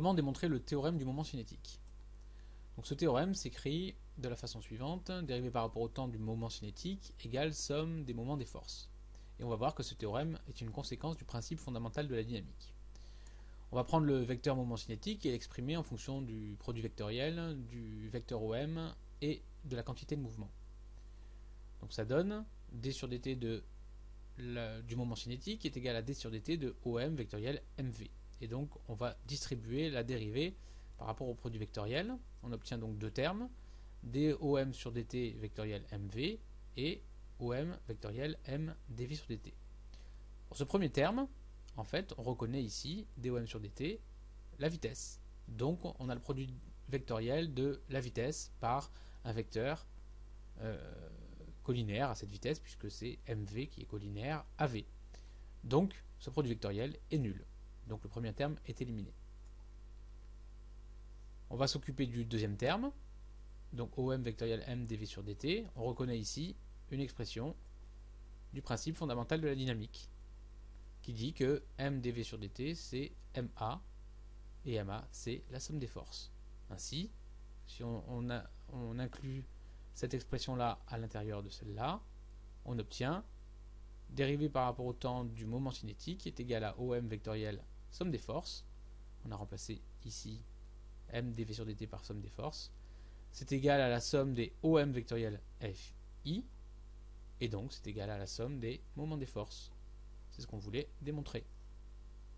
comment démontrer le théorème du moment cinétique Donc ce théorème s'écrit de la façon suivante, dérivé par rapport au temps du moment cinétique égale somme des moments des forces. Et on va voir que ce théorème est une conséquence du principe fondamental de la dynamique. On va prendre le vecteur moment cinétique et l'exprimer en fonction du produit vectoriel, du vecteur OM et de la quantité de mouvement. Donc ça donne d sur dt de du moment cinétique est égal à d sur dt de OM vectoriel mv. Et donc on va distribuer la dérivée par rapport au produit vectoriel. On obtient donc deux termes, dOm sur dt vectoriel mv et OM vectoriel m dv sur dt. Pour ce premier terme, en fait, on reconnaît ici dOm sur dt la vitesse. Donc on a le produit vectoriel de la vitesse par un vecteur euh, collinaire à cette vitesse, puisque c'est mv qui est collinaire à v. Donc ce produit vectoriel est nul. Donc le premier terme est éliminé. On va s'occuper du deuxième terme. Donc OM vectoriel m dv sur dt. On reconnaît ici une expression du principe fondamental de la dynamique qui dit que m dv sur dt c'est ma et ma c'est la somme des forces. Ainsi, si on, on inclut cette expression-là à l'intérieur de celle-là, on obtient dérivé par rapport au temps du moment cinétique est égal à OM vectoriel somme des forces. On a remplacé ici m dv sur dt par somme des forces. C'est égal à la somme des OM vectoriel FI. Et donc c'est égal à la somme des moments des forces. C'est ce qu'on voulait démontrer.